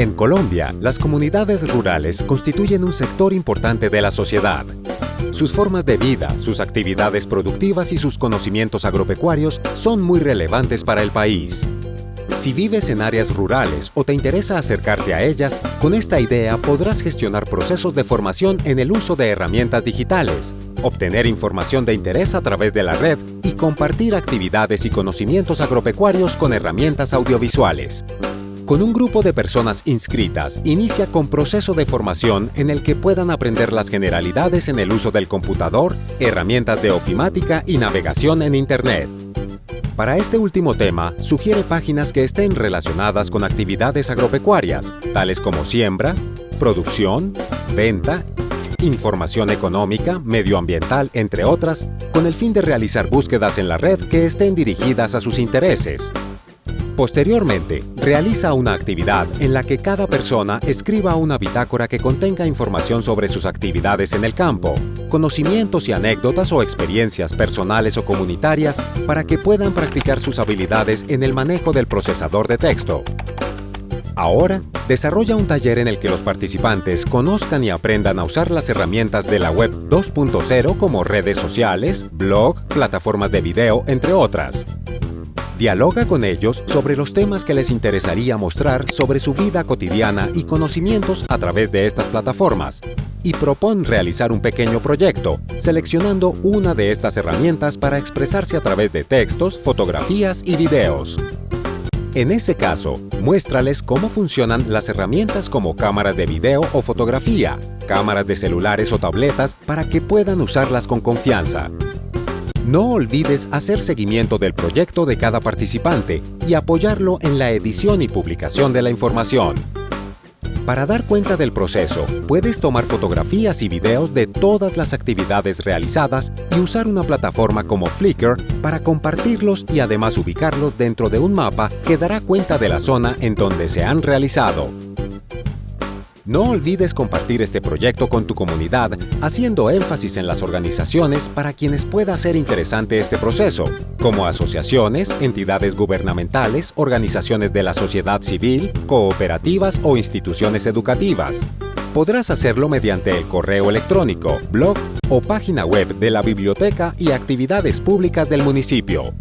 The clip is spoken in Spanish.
En Colombia, las comunidades rurales constituyen un sector importante de la sociedad. Sus formas de vida, sus actividades productivas y sus conocimientos agropecuarios son muy relevantes para el país. Si vives en áreas rurales o te interesa acercarte a ellas, con esta idea podrás gestionar procesos de formación en el uso de herramientas digitales, obtener información de interés a través de la red y compartir actividades y conocimientos agropecuarios con herramientas audiovisuales. Con un grupo de personas inscritas, inicia con proceso de formación en el que puedan aprender las generalidades en el uso del computador, herramientas de ofimática y navegación en Internet. Para este último tema, sugiere páginas que estén relacionadas con actividades agropecuarias, tales como siembra, producción, venta, información económica, medioambiental, entre otras, con el fin de realizar búsquedas en la red que estén dirigidas a sus intereses. Posteriormente, realiza una actividad en la que cada persona escriba una bitácora que contenga información sobre sus actividades en el campo, conocimientos y anécdotas o experiencias personales o comunitarias para que puedan practicar sus habilidades en el manejo del procesador de texto. Ahora, desarrolla un taller en el que los participantes conozcan y aprendan a usar las herramientas de la web 2.0 como redes sociales, blog, plataformas de video, entre otras. Dialoga con ellos sobre los temas que les interesaría mostrar sobre su vida cotidiana y conocimientos a través de estas plataformas y propon realizar un pequeño proyecto, seleccionando una de estas herramientas para expresarse a través de textos, fotografías y videos. En ese caso, muéstrales cómo funcionan las herramientas como cámaras de video o fotografía, cámaras de celulares o tabletas para que puedan usarlas con confianza. No olvides hacer seguimiento del proyecto de cada participante y apoyarlo en la edición y publicación de la información. Para dar cuenta del proceso, puedes tomar fotografías y videos de todas las actividades realizadas y usar una plataforma como Flickr para compartirlos y además ubicarlos dentro de un mapa que dará cuenta de la zona en donde se han realizado. No olvides compartir este proyecto con tu comunidad, haciendo énfasis en las organizaciones para quienes pueda ser interesante este proceso, como asociaciones, entidades gubernamentales, organizaciones de la sociedad civil, cooperativas o instituciones educativas. Podrás hacerlo mediante el correo electrónico, blog o página web de la biblioteca y actividades públicas del municipio.